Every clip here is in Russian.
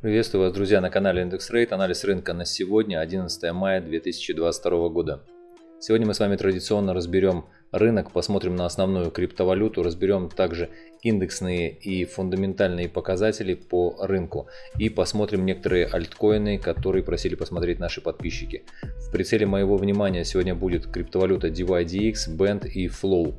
Приветствую вас, друзья, на канале Индекс Рейт. Анализ рынка на сегодня, 11 мая 2022 года. Сегодня мы с вами традиционно разберем рынок, посмотрим на основную криптовалюту, разберем также индексные и фундаментальные показатели по рынку и посмотрим некоторые альткоины, которые просили посмотреть наши подписчики. В прицеле моего внимания сегодня будет криптовалюта DYDX, Band и Flow.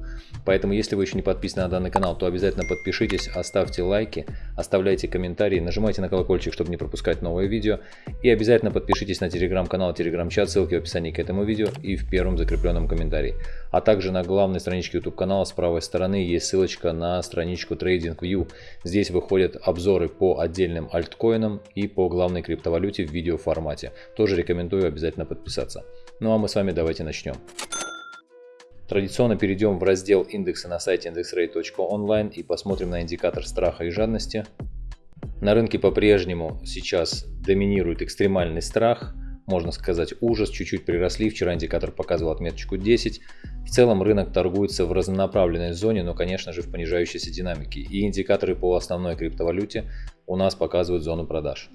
Поэтому, если вы еще не подписаны на данный канал, то обязательно подпишитесь, оставьте лайки, оставляйте комментарии, нажимайте на колокольчик, чтобы не пропускать новые видео. И обязательно подпишитесь на телеграм-канал, телеграм-чат, ссылки в описании к этому видео и в первом закрепленном комментарии. А также на главной страничке YouTube канала с правой стороны есть ссылочка на страничку TradingView. Здесь выходят обзоры по отдельным альткоинам и по главной криптовалюте в видеоформате. Тоже рекомендую обязательно подписаться. Ну а мы с вами давайте начнем. Традиционно перейдем в раздел индекса на сайте indexrate.online и посмотрим на индикатор страха и жадности. На рынке по-прежнему сейчас доминирует экстремальный страх, можно сказать ужас, чуть-чуть приросли, вчера индикатор показывал отметочку 10. В целом рынок торгуется в разнонаправленной зоне, но конечно же в понижающейся динамике. И индикаторы по основной криптовалюте у нас показывают зону продаж.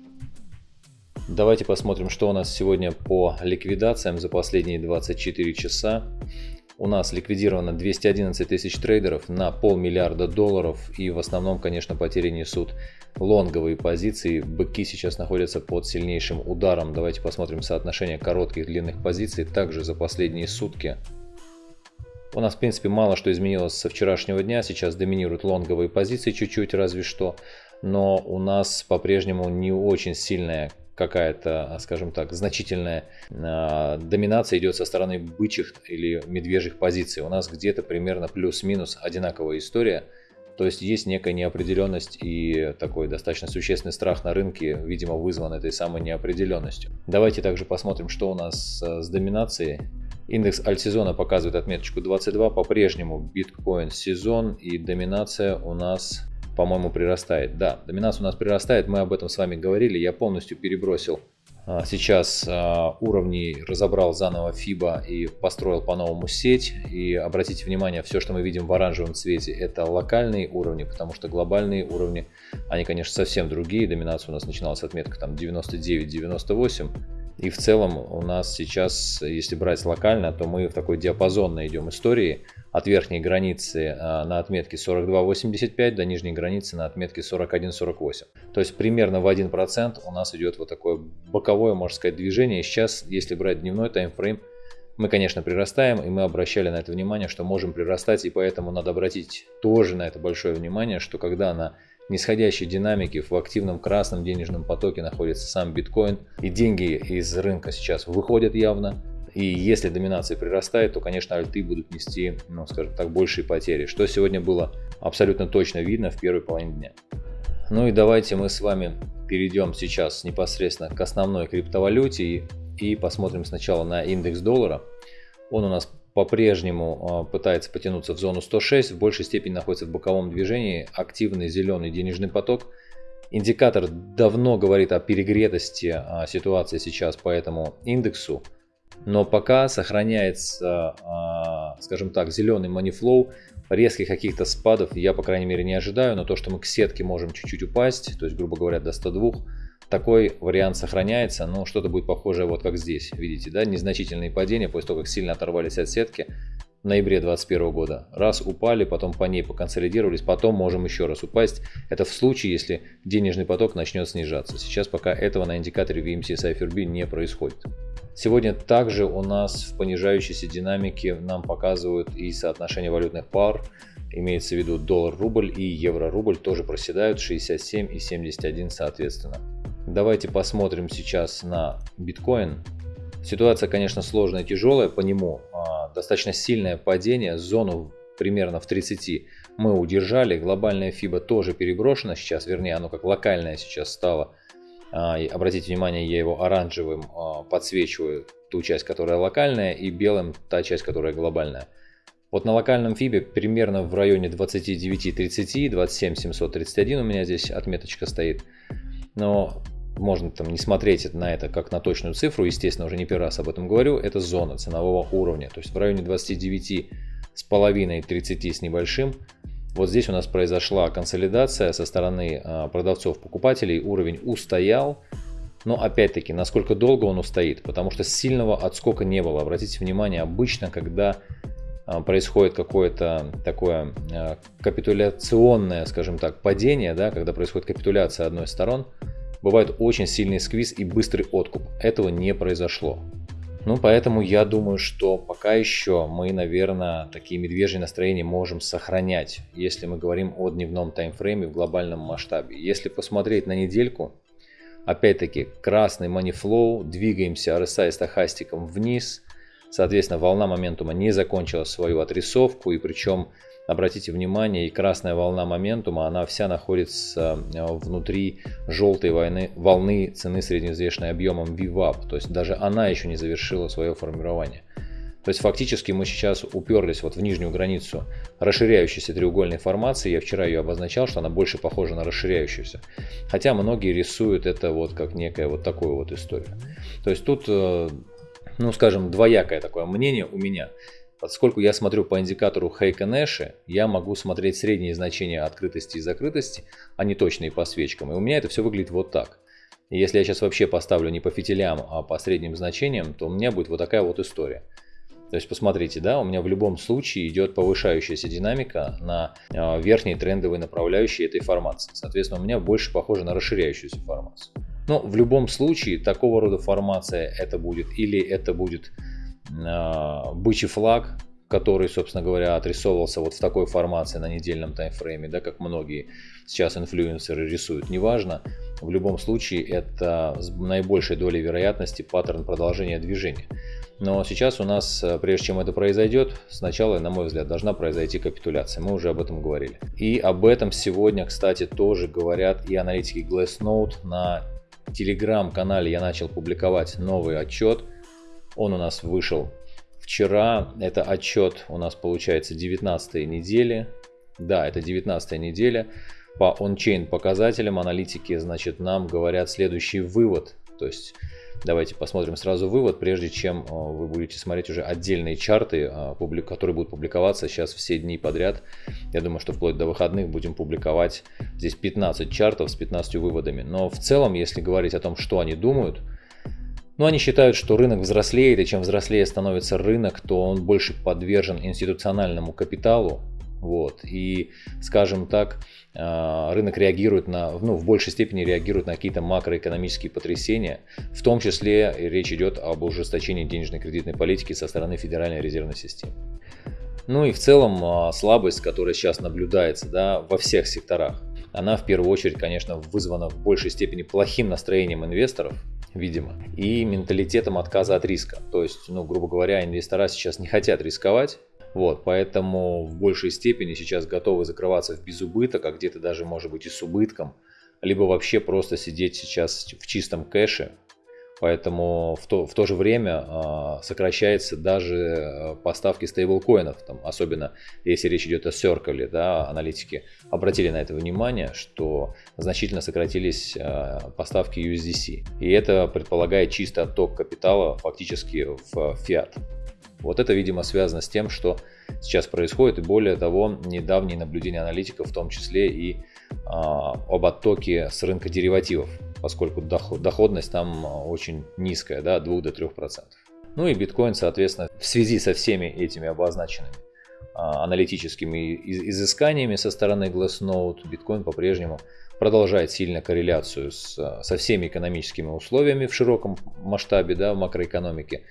Давайте посмотрим, что у нас сегодня по ликвидациям за последние 24 часа. У нас ликвидировано 211 тысяч трейдеров на полмиллиарда долларов и в основном, конечно, потери несут лонговые позиции. Быки сейчас находятся под сильнейшим ударом. Давайте посмотрим соотношение коротких длинных позиций. Также за последние сутки у нас, в принципе, мало что изменилось со вчерашнего дня. Сейчас доминируют лонговые позиции чуть-чуть, разве что. Но у нас по-прежнему не очень сильная какая-то, скажем так, значительная э, доминация идет со стороны бычьих или медвежьих позиций. У нас где-то примерно плюс-минус одинаковая история. То есть есть некая неопределенность и такой достаточно существенный страх на рынке, видимо, вызван этой самой неопределенностью. Давайте также посмотрим, что у нас с доминацией. Индекс альтсезона показывает отметочку 22, по-прежнему биткоин сезон и доминация у нас по-моему, прирастает. Да, доминация у нас прирастает, мы об этом с вами говорили. Я полностью перебросил а, сейчас а, уровни, разобрал заново FIBA и построил по-новому сеть. И обратите внимание, все, что мы видим в оранжевом цвете, это локальные уровни, потому что глобальные уровни, они, конечно, совсем другие. Доминация у нас начиналась отметка там 99-98. И в целом у нас сейчас, если брать локально, то мы в такой диапазонной идем истории от верхней границы а, на отметке 42.85 до нижней границы на отметке 41.48. То есть примерно в 1% у нас идет вот такое боковое, можно сказать, движение. Сейчас, если брать дневной таймфрейм, мы, конечно, прирастаем, и мы обращали на это внимание, что можем прирастать, и поэтому надо обратить тоже на это большое внимание, что когда на нисходящей динамике в активном красном денежном потоке находится сам биткоин, и деньги из рынка сейчас выходят явно, и если доминация прирастает, то, конечно, альты будут нести, ну, скажем так, большие потери, что сегодня было абсолютно точно видно в первой половине дня. Ну и давайте мы с вами перейдем сейчас непосредственно к основной криптовалюте и, и посмотрим сначала на индекс доллара. Он у нас по-прежнему а, пытается потянуться в зону 106, в большей степени находится в боковом движении, активный зеленый денежный поток. Индикатор давно говорит о перегретости а, ситуации сейчас по этому индексу но пока сохраняется, а, скажем так, зеленый манифлоу, резких каких-то спадов я, по крайней мере, не ожидаю, но то, что мы к сетке можем чуть-чуть упасть, то есть, грубо говоря, до 102, такой вариант сохраняется, но что-то будет похожее вот как здесь, видите, да, незначительные падения после того, как сильно оторвались от сетки ноябре 2021 года. Раз упали, потом по ней поконсолидировались, потом можем еще раз упасть. Это в случае, если денежный поток начнет снижаться. Сейчас пока этого на индикаторе VMC Cypher B не происходит. Сегодня также у нас в понижающейся динамике нам показывают и соотношение валютных пар, имеется в виду доллар-рубль и евро-рубль тоже проседают 67 и 71 соответственно. Давайте посмотрим сейчас на биткоин. Ситуация, конечно, сложная и тяжелая по нему. Достаточно сильное падение, зону примерно в 30 мы удержали. Глобальная FIBA тоже переброшена сейчас, вернее оно как локальное сейчас стало а, обратите внимание, я его оранжевым а, подсвечиваю ту часть, которая локальная, и белым та часть, которая глобальная. Вот на локальном фибе примерно в районе 29.30, 27.731 у меня здесь отметочка стоит. Но можно там не смотреть на это как на точную цифру, естественно, уже не первый раз об этом говорю, это зона ценового уровня. То есть в районе 29 с половиной 30 с небольшим Вот здесь у нас произошла консолидация со стороны а, продавцов-покупателей, уровень устоял, но опять-таки, насколько долго он устоит, потому что сильного отскока не было. Обратите внимание, обычно, когда а, происходит какое-то такое а, капитуляционное, скажем так, падение, да, когда происходит капитуляция одной из сторон, бывает очень сильный сквиз и быстрый откуп. Этого не произошло. Ну, поэтому я думаю, что пока еще мы, наверное, такие медвежьи настроения можем сохранять, если мы говорим о дневном таймфрейме в глобальном масштабе. Если посмотреть на недельку, опять-таки красный манифлоу, двигаемся RSI стахастиком вниз, соответственно, волна моментума не закончила свою отрисовку, и причем Обратите внимание, и красная волна моментума, она вся находится э, внутри желтой войны, волны цены средневзвешенной объемом VWAP. То есть даже она еще не завершила свое формирование. То есть фактически мы сейчас уперлись вот в нижнюю границу расширяющейся треугольной формации. Я вчера ее обозначал, что она больше похожа на расширяющуюся. Хотя многие рисуют это вот как некая вот такую вот историю. То есть тут, э, ну скажем, двоякое такое мнение у меня. Поскольку я смотрю по индикатору Хейка Нэша, я могу смотреть средние значения открытости и закрытости, а не точные по свечкам. И у меня это все выглядит вот так. И если я сейчас вообще поставлю не по фитилям, а по средним значениям, то у меня будет вот такая вот история. То есть посмотрите, да, у меня в любом случае идет повышающаяся динамика на э, верхние трендовые направляющие этой формации. Соответственно, у меня больше похоже на расширяющуюся формацию. Но в любом случае такого рода формация это будет или это будет а, бычий флаг, который, собственно говоря, отрисовывался вот в такой формации на недельном таймфрейме, да, как многие сейчас инфлюенсеры рисуют, неважно. В любом случае это с наибольшей долей вероятности паттерн продолжения движения. Но сейчас у нас, э, прежде чем это произойдет, сначала, на мой взгляд, должна произойти капитуляция. Мы уже об этом говорили. И об этом сегодня, кстати, тоже говорят и аналитики Glassnode. На телеграм-канале я начал публиковать новый отчет – он у нас вышел вчера. Это отчет у нас получается 19 недели. Да, это 19 неделя. По ончейн показателям аналитики, значит, нам говорят следующий вывод. То есть Давайте посмотрим сразу вывод, прежде чем э, вы будете смотреть уже отдельные чарты, э, которые будут публиковаться сейчас все дни подряд. Я думаю, что вплоть до выходных будем публиковать здесь 15 чартов с 15 выводами. Но в целом, если говорить о том, что они думают, но они считают, что рынок взрослеет, и чем взрослее становится рынок, то он больше подвержен институциональному капиталу. Вот. И, скажем так, а, рынок реагирует на, ну, в большей степени реагирует на какие-то макроэкономические потрясения. В том числе речь идет об ужесточении денежной кредитной политики со стороны Федеральной резервной системы. Ну и в целом а, слабость, которая сейчас наблюдается да, во всех секторах, она в первую очередь, конечно, вызвана в большей степени плохим настроением инвесторов, видимо, и менталитетом отказа от риска. То есть, ну, грубо говоря, инвестора сейчас не хотят рисковать, вот, поэтому в большей степени сейчас готовы закрываться в безубыток, а где-то даже может быть и с убытком, либо вообще просто сидеть сейчас в чистом кэше, Поэтому в то, в то же время э, сокращается даже э, поставки стейблкоинов, там, особенно если речь идет о Circle, да, аналитики обратили на это внимание, что значительно сократились э, поставки USDC. И это предполагает чисто отток капитала фактически в фиат. Вот это, видимо, связано с тем, что сейчас происходит, и более того, недавние наблюдения аналитиков, в том числе и а, об оттоке с рынка деривативов поскольку доходность там а, очень низкая, да, от 2 до 3%. Ну и биткоин, соответственно, в связи со всеми этими обозначенными а, аналитическими изысканиями со стороны Glassnode, биткоин по-прежнему продолжает сильно корреляцию с, со всеми экономическими условиями в широком масштабе, да, в макроэкономике.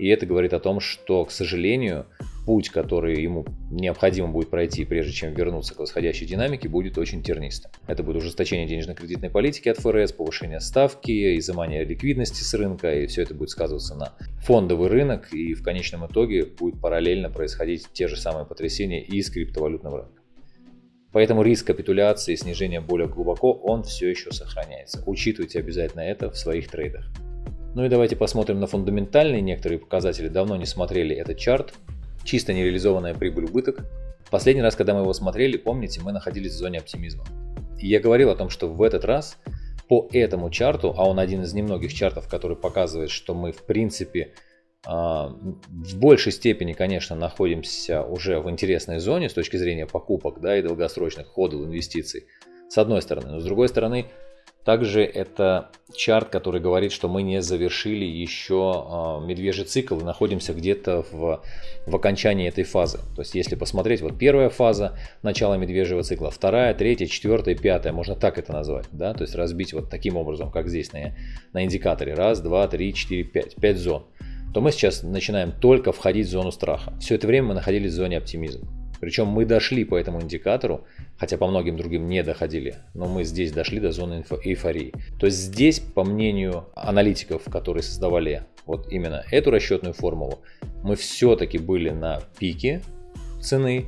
И это говорит о том, что, к сожалению, путь, который ему необходимо будет пройти, прежде чем вернуться к восходящей динамике, будет очень тернистым. Это будет ужесточение денежно-кредитной политики от ФРС, повышение ставки, изымание ликвидности с рынка, и все это будет сказываться на фондовый рынок, и в конечном итоге будет параллельно происходить те же самые потрясения и с криптовалютным рынком. Поэтому риск капитуляции и снижения более глубоко, он все еще сохраняется. Учитывайте обязательно это в своих трейдах. Ну и давайте посмотрим на фундаментальные некоторые показатели. Давно не смотрели этот чарт. Чисто нереализованная прибыль-убыток. Последний раз, когда мы его смотрели, помните, мы находились в зоне оптимизма. И я говорил о том, что в этот раз по этому чарту, а он один из немногих чартов, который показывает, что мы в принципе а, в большей степени, конечно, находимся уже в интересной зоне с точки зрения покупок да, и долгосрочных ходов инвестиций, с одной стороны. Но с другой стороны, также это чарт, который говорит, что мы не завершили еще э, медвежий цикл и находимся где-то в, в окончании этой фазы. То есть если посмотреть, вот первая фаза начала медвежьего цикла, вторая, третья, четвертая, пятая, можно так это назвать. Да? То есть разбить вот таким образом, как здесь на, на индикаторе. Раз, два, три, четыре, пять. Пять зон. То мы сейчас начинаем только входить в зону страха. Все это время мы находились в зоне оптимизма. Причем мы дошли по этому индикатору, хотя по многим другим не доходили, но мы здесь дошли до зоны эйфории. То есть здесь, по мнению аналитиков, которые создавали вот именно эту расчетную формулу, мы все-таки были на пике цены,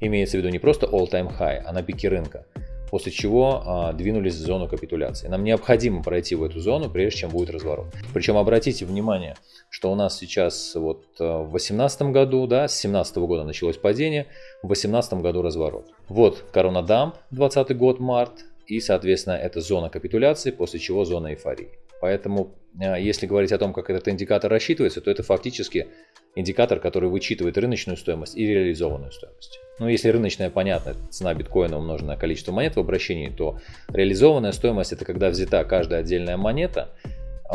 имеется в виду не просто all-time high, а на пике рынка после чего а, двинулись в зону капитуляции. Нам необходимо пройти в эту зону, прежде чем будет разворот. Причем обратите внимание, что у нас сейчас вот а, в 2018 году, да, с 2017 года началось падение, в 2018 году разворот. Вот коронадамп, 20 год, март, и, соответственно, это зона капитуляции, после чего зона эйфории. Поэтому, а, если говорить о том, как этот индикатор рассчитывается, то это фактически индикатор, который вычитывает рыночную стоимость и реализованную стоимость. Ну, если рыночная, понятно, цена биткоина умножена на количество монет в обращении, то реализованная стоимость это когда взята каждая отдельная монета,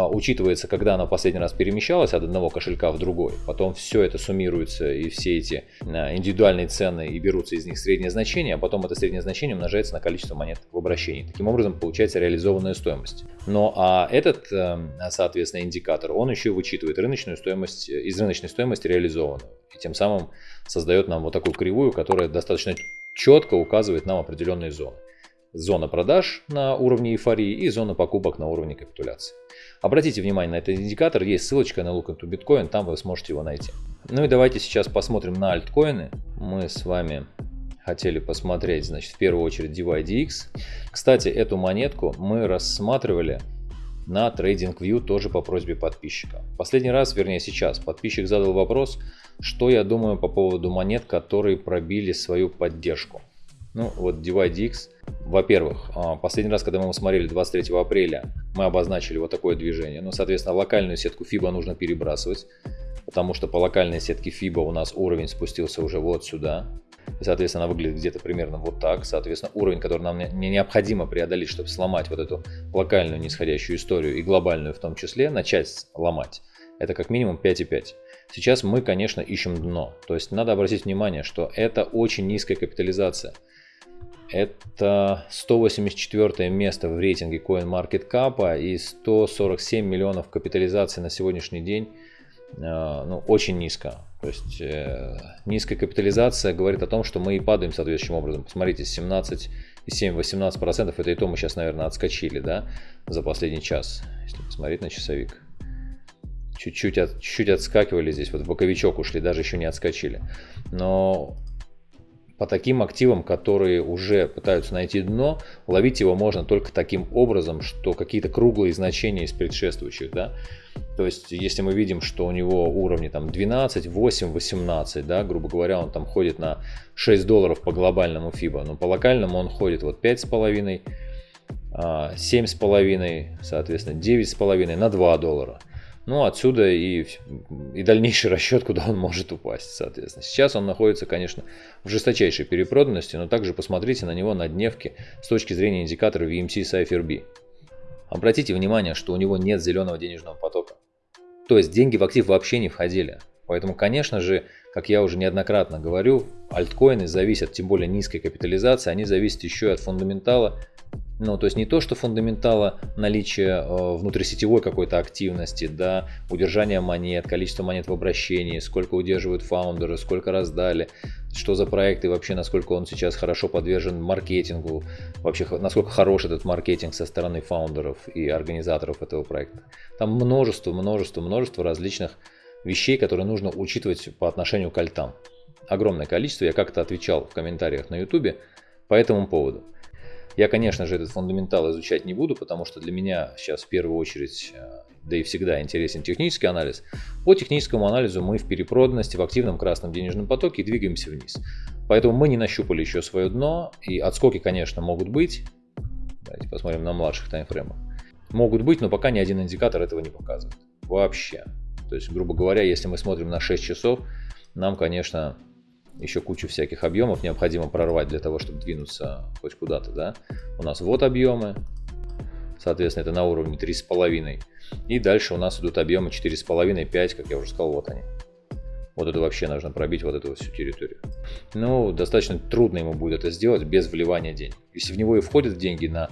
учитывается, когда она последний раз перемещалась от одного кошелька в другой. Потом все это суммируется и все эти а, индивидуальные цены и берутся из них среднее значение, а потом это среднее значение умножается на количество монет в обращении. Таким образом получается реализованная стоимость. Но а этот, эм, соответственно, индикатор, он еще вычитывает рыночную стоимость, из рыночной стоимости реализованную. И тем самым создает нам вот такую кривую, которая достаточно четко указывает нам определенные зоны зона продаж на уровне эйфории и зона покупок на уровне капитуляции. Обратите внимание на этот индикатор, есть ссылочка на Look into Bitcoin, там вы сможете его найти. Ну и давайте сейчас посмотрим на альткоины. Мы с вами хотели посмотреть, значит, в первую очередь DYDX. Кстати, эту монетку мы рассматривали на TradingView тоже по просьбе подписчика. Последний раз, вернее сейчас, подписчик задал вопрос, что я думаю по поводу монет, которые пробили свою поддержку. Ну, вот DYDX. Во-первых, а, последний раз, когда мы его смотрели 23 апреля, мы обозначили вот такое движение. Ну, соответственно, локальную сетку FIBA нужно перебрасывать, потому что по локальной сетке FIBA у нас уровень спустился уже вот сюда. И, соответственно, она выглядит где-то примерно вот так. Соответственно, уровень, который нам не необходимо преодолеть, чтобы сломать вот эту локальную нисходящую историю и глобальную в том числе, начать ломать, это как минимум 5,5. Сейчас мы, конечно, ищем дно. То есть надо обратить внимание, что это очень низкая капитализация – это 184 место в рейтинге CoinMarketCap и 147 миллионов капитализации на сегодняшний день. Э, ну, очень низко. То есть э, низкая капитализация говорит о том, что мы и падаем соответствующим образом. Посмотрите, 17,7-18% это и то мы сейчас, наверное, отскочили, да, за последний час, если посмотреть на часовик. Чуть-чуть от, чуть отскакивали здесь, вот в боковичок ушли, даже еще не отскочили. Но по таким активам, которые уже пытаются найти дно, ловить его можно только таким образом, что какие-то круглые значения из предшествующих, да, то есть, если мы видим, что у него уровни там 12, 8, 18, да, грубо говоря, он там ходит на 6 долларов по глобальному FIBA, но по локальному он ходит вот 5,5, 7,5, а, соответственно, 9,5 на 2 доллара. Ну, отсюда и, и дальнейший расчет, куда он может упасть, соответственно. Сейчас он находится, конечно, в жесточайшей перепроданности, но также посмотрите на него на дневке с точки зрения индикатора VMC Cypher B. Обратите внимание, что у него нет зеленого денежного потока. То есть деньги в актив вообще не входили. Поэтому, конечно же, как я уже неоднократно говорю, альткоины зависят, тем более низкой капитализации, они зависят еще и от фундаментала ну, то есть не то, что фундаментала наличия э, внутрисетевой какой-то активности, да, удержание монет, количество монет в обращении, сколько удерживают фаундеры, сколько раздали, что за проекты вообще, насколько он сейчас хорошо подвержен маркетингу, вообще насколько хорош этот маркетинг со стороны фаундеров и организаторов этого проекта. Там множество, множество, множество различных вещей, которые нужно учитывать по отношению к альтам. Огромное количество, я как-то отвечал в комментариях на ютубе по этому поводу. Я, конечно же, этот фундаментал изучать не буду, потому что для меня сейчас в первую очередь, э, да и всегда интересен технический анализ. По техническому анализу мы в перепроданности, в активном красном денежном потоке двигаемся вниз. Поэтому мы не нащупали еще свое дно, и отскоки, конечно, могут быть. Давайте посмотрим на младших таймфреймах. Могут быть, но пока ни один индикатор этого не показывает. Вообще. То есть, грубо говоря, если мы смотрим на 6 часов, нам, конечно, еще кучу всяких объемов необходимо прорвать для того, чтобы двинуться хоть куда-то, да. У нас вот объемы, соответственно, это на уровне 3,5. И дальше у нас идут объемы 4,5, 5, как я уже сказал, вот они. Вот это вообще нужно пробить, вот эту всю территорию. Ну, достаточно трудно ему будет это сделать без вливания денег. Если в него и входят деньги на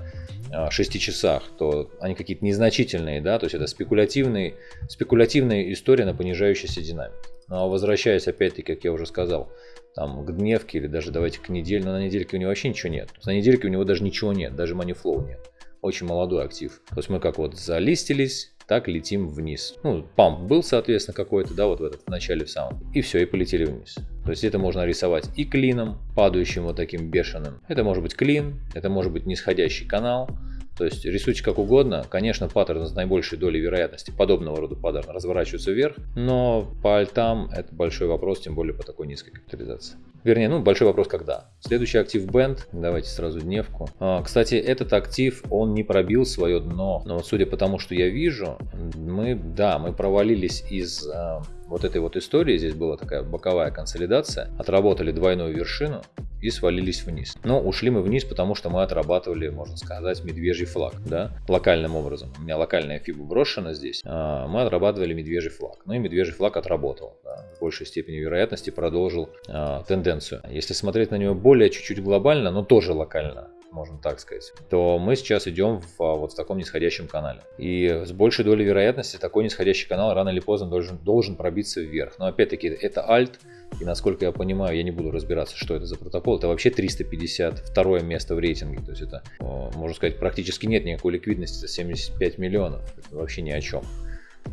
6 а, часах, то они какие-то незначительные, да, то есть это спекулятивные, спекулятивная история на понижающейся динамике. Но ну, а возвращаясь опять-таки, как я уже сказал, там к дневке или даже давайте к неделе, но на недельке у него вообще ничего нет. На недельке у него даже ничего нет, даже манифлоу нет. Очень молодой актив. То есть мы как вот залистились, так летим вниз. Ну, памп был, соответственно, какой-то, да, вот в этот в начале в самом. И все, и полетели вниз. То есть это можно рисовать и клином, падающим вот таким бешеным. Это может быть клин, это может быть нисходящий канал. То есть рисуйте как угодно. Конечно, паттерн с наибольшей долей вероятности подобного рода паттерн разворачивается вверх, но по альтам это большой вопрос, тем более по такой низкой капитализации. Вернее, ну большой вопрос когда. Следующий актив Band, давайте сразу дневку. А, кстати, этот актив, он не пробил свое дно, но вот судя по тому, что я вижу, мы, да, мы провалились из а, вот этой вот истории, здесь была такая боковая консолидация, отработали двойную вершину, и свалились вниз. Но ушли мы вниз, потому что мы отрабатывали, можно сказать, медвежий флаг, да, локальным образом. У меня локальная фиба брошена здесь, а мы отрабатывали медвежий флаг. Ну и медвежий флаг отработал, да, в большей степени вероятности продолжил а, тенденцию. Если смотреть на него более чуть-чуть глобально, но тоже локально, можно так сказать, то мы сейчас идем в, а, вот в таком нисходящем канале. И с большей долей вероятности такой нисходящий канал рано или поздно должен, должен пробиться вверх. Но опять-таки это альт, и насколько я понимаю, я не буду разбираться, что это за протокол, это вообще 352 место в рейтинге. То есть это, можно сказать, практически нет никакой ликвидности, это 75 миллионов. Это вообще ни о чем.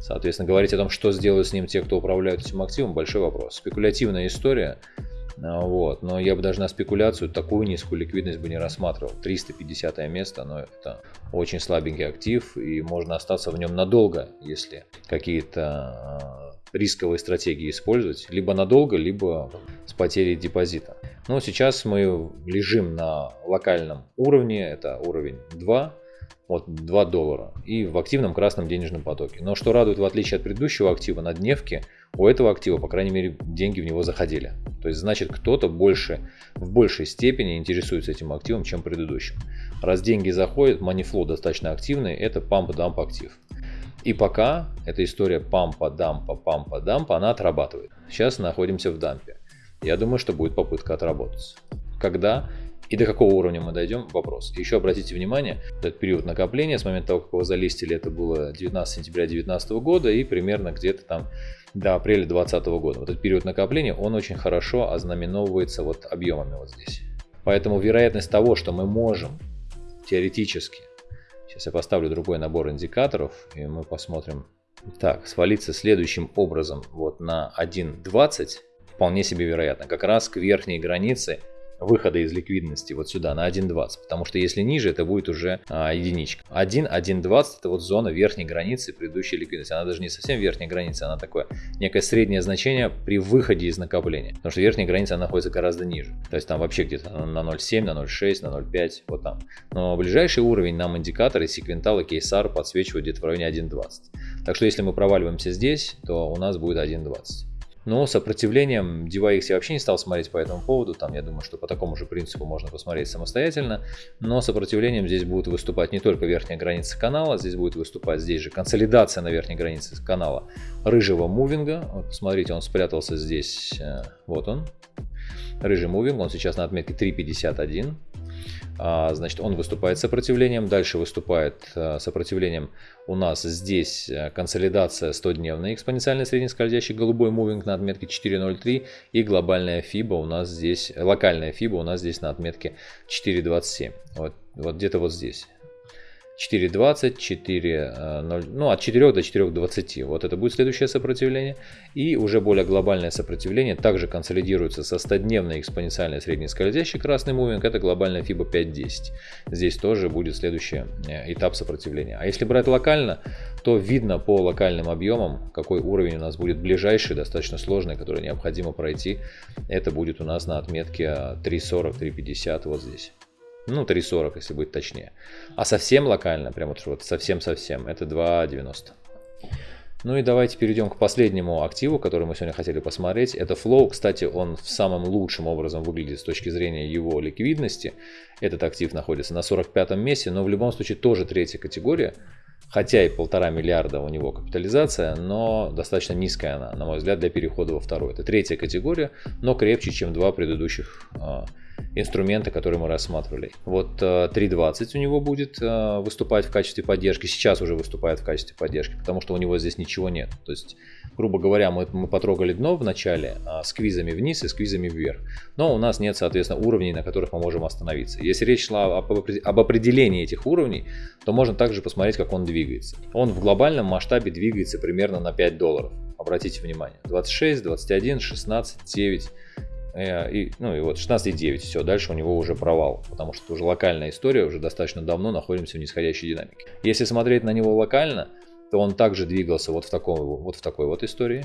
Соответственно, говорить о том, что сделают с ним те, кто управляют этим активом, большой вопрос. Спекулятивная история, а, вот. Но я бы даже на спекуляцию такую низкую ликвидность бы не рассматривал. 350 место, но это очень слабенький актив, и можно остаться в нем надолго, если какие-то а, рисковые стратегии использовать. Либо надолго, либо с потерей депозита. Но сейчас мы лежим на локальном уровне, это уровень 2, вот 2 доллара и в активном красном денежном потоке. Но что радует, в отличие от предыдущего актива на дневке, у этого актива, по крайней мере, деньги в него заходили. То есть, значит, кто-то больше, в большей степени интересуется этим активом, чем предыдущим. Раз деньги заходят, манифлоу достаточно активный, это памп-дамп актив. И пока эта история пампа, дампа, пампа, дампа, она отрабатывает. Сейчас находимся в дампе. Я думаю, что будет попытка отработаться. Когда и до какого уровня мы дойдем, вопрос. Еще обратите внимание, этот период накопления, с момента того, как его залистили, это было 19 сентября 2019 года и примерно где-то там до апреля 2020 года. Вот этот период накопления, он очень хорошо ознаменовывается вот объемами вот здесь. Поэтому вероятность того, что мы можем теоретически, сейчас я поставлю другой набор индикаторов, и мы посмотрим, так, свалиться следующим образом вот на 1.20, вполне себе вероятно, как раз к верхней границе выхода из ликвидности вот сюда на 1.20, потому что если ниже, это будет уже а, единичка. 1, 1.20 это вот зона верхней границы предыдущей ликвидности. Она даже не совсем верхняя граница, она такое некое среднее значение при выходе из накопления, потому что верхняя граница находится гораздо ниже. То есть там вообще где-то на 0.7, на 0.6, на 0.5, вот там. Но ближайший уровень нам индикаторы секвентал и кейсар подсвечивают где-то в районе 1.20. Так что если мы проваливаемся здесь, то у нас будет 1.20. Но сопротивлением DeviX я вообще не стал смотреть по этому поводу. Там, я думаю, что по такому же принципу можно посмотреть самостоятельно. Но сопротивлением здесь будет выступать не только верхняя граница канала, здесь будет выступать здесь же консолидация на верхней границе канала рыжего мувинга. Вот, посмотрите, он спрятался здесь. Э, вот он. Рыжий мувинг, он сейчас на отметке 3.51. А, значит, он выступает сопротивлением. Дальше выступает э, сопротивлением у нас здесь э, консолидация 100-дневный экспоненциальный среднескользящий голубой мувинг на отметке 4.03 и глобальная фиба у нас здесь, локальная фиба у нас здесь на отметке 4.27. Вот, вот где-то вот здесь. 4.20, 4.0, ну от 4 до 4.20. Вот это будет следующее сопротивление. И уже более глобальное сопротивление также консолидируется со 100-дневной экспоненциальной средней скользящей красный мувинг. Это глобальная FIBA 5.10. Здесь тоже будет следующий э, этап сопротивления. А если брать локально, то видно по локальным объемам, какой уровень у нас будет ближайший, достаточно сложный, который необходимо пройти. Это будет у нас на отметке 3.40-3.50 вот здесь. Ну, 3.40, если быть точнее. А совсем локально, прям вот, совсем-совсем, это 2.90. Ну и давайте перейдем к последнему активу, который мы сегодня хотели посмотреть. Это Flow. Кстати, он в самом лучшем образом выглядит с точки зрения его ликвидности. Этот актив находится на 45 месте, но в любом случае тоже третья категория. Хотя и полтора миллиарда у него капитализация, но достаточно низкая она, на мой взгляд, для перехода во второй. Это третья категория, но крепче, чем два предыдущих а, инструмента, которые мы рассматривали. Вот 3.20 э, у него будет э, выступать в качестве поддержки, сейчас уже выступает в качестве поддержки, потому что у него здесь ничего нет. То есть, грубо говоря, мы, мы потрогали дно в начале а, с квизами вниз и с квизами вверх, но у нас нет, соответственно, уровней, на которых мы можем остановиться. Если речь шла об, об определении этих уровней, то можно также посмотреть, как он двигается. Он в глобальном масштабе двигается примерно на 5 долларов. Обратите внимание, 26, 21, 16, 9, Э, и, ну и вот 16,9, все, дальше у него уже провал, потому что уже локальная история, уже достаточно давно находимся в нисходящей динамике. Если смотреть на него локально, то он также двигался вот в, таком, вот в такой вот истории,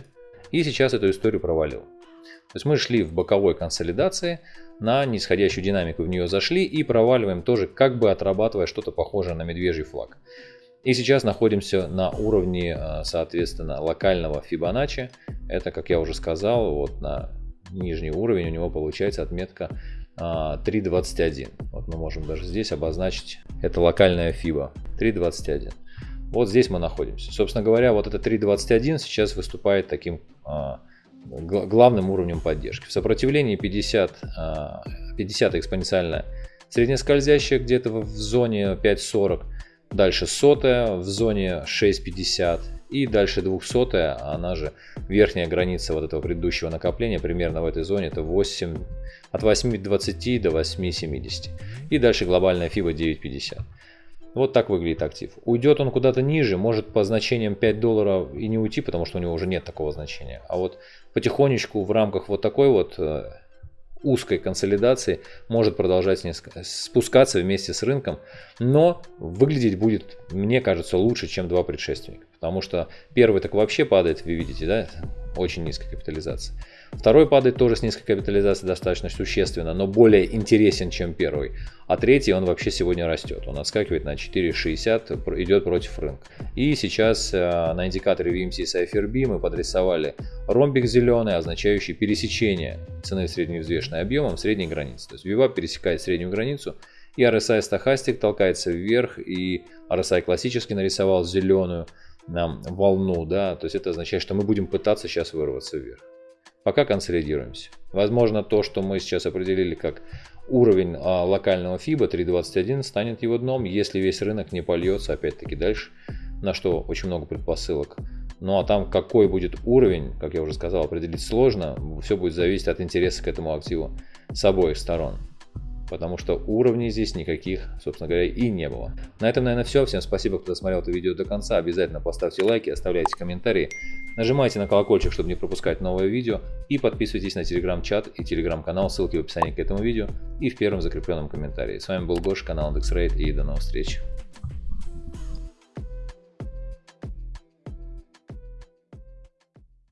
и сейчас эту историю провалил. То есть мы шли в боковой консолидации, на нисходящую динамику в нее зашли и проваливаем тоже, как бы отрабатывая что-то похожее на медвежий флаг. И сейчас находимся на уровне, э, соответственно, локального Fibonacci. Это, как я уже сказал, вот на нижний уровень, у него получается отметка 3.21. А, вот мы можем даже здесь обозначить, это локальная FIBA 3.21. Вот здесь мы находимся. Собственно говоря, вот это 3.21 сейчас выступает таким а, главным уровнем поддержки. В сопротивлении 50, 50 а, экспоненциальная среднескользящая где-то в зоне 5.40, дальше сотая в зоне 6.50 и дальше 200, она же верхняя граница вот этого предыдущего накопления, примерно в этой зоне, это 8, от 8,20 до 8,70. И дальше глобальная FIBA 9,50. Вот так выглядит актив. Уйдет он куда-то ниже, может по значениям 5 долларов и не уйти, потому что у него уже нет такого значения. А вот потихонечку в рамках вот такой вот э, узкой консолидации может продолжать спускаться вместе с рынком, но выглядеть будет, мне кажется, лучше, чем два предшественника. Потому что первый так вообще падает, вы видите, да, очень низкая капитализация. Второй падает тоже с низкой капитализацией достаточно существенно, но более интересен, чем первый. А третий он вообще сегодня растет. Он отскакивает на 4,60, идет против рынка. И сейчас э, на индикаторе VMC Cypher B мы подрисовали ромбик зеленый, означающий пересечение цены средневзвешенной объемом средней границы. То есть VWAP пересекает среднюю границу, и RSI стахастик толкается вверх, и RSI классический нарисовал зеленую нам волну, да, то есть это означает, что мы будем пытаться сейчас вырваться вверх. Пока консолидируемся. Возможно, то, что мы сейчас определили как уровень а, локального FIBA 3.21 станет его дном, если весь рынок не польется опять-таки дальше, на что очень много предпосылок. Ну а там какой будет уровень, как я уже сказал, определить сложно. Все будет зависеть от интереса к этому активу с обоих сторон потому что уровней здесь никаких, собственно говоря, и не было. На этом, наверное, все. Всем спасибо, кто досмотрел это видео до конца. Обязательно поставьте лайки, оставляйте комментарии, нажимайте на колокольчик, чтобы не пропускать новое видео, и подписывайтесь на телеграм-чат и телеграм-канал, ссылки в описании к этому видео и в первом закрепленном комментарии. С вами был Гош, канал IndexRate, и до новых встреч.